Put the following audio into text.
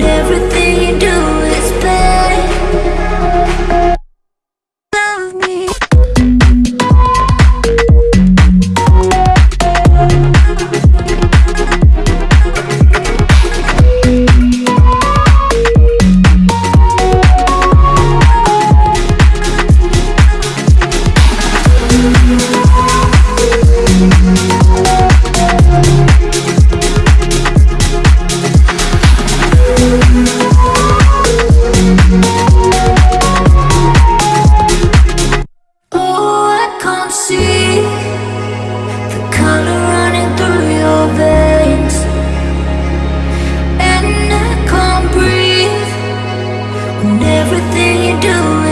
Everything everything you do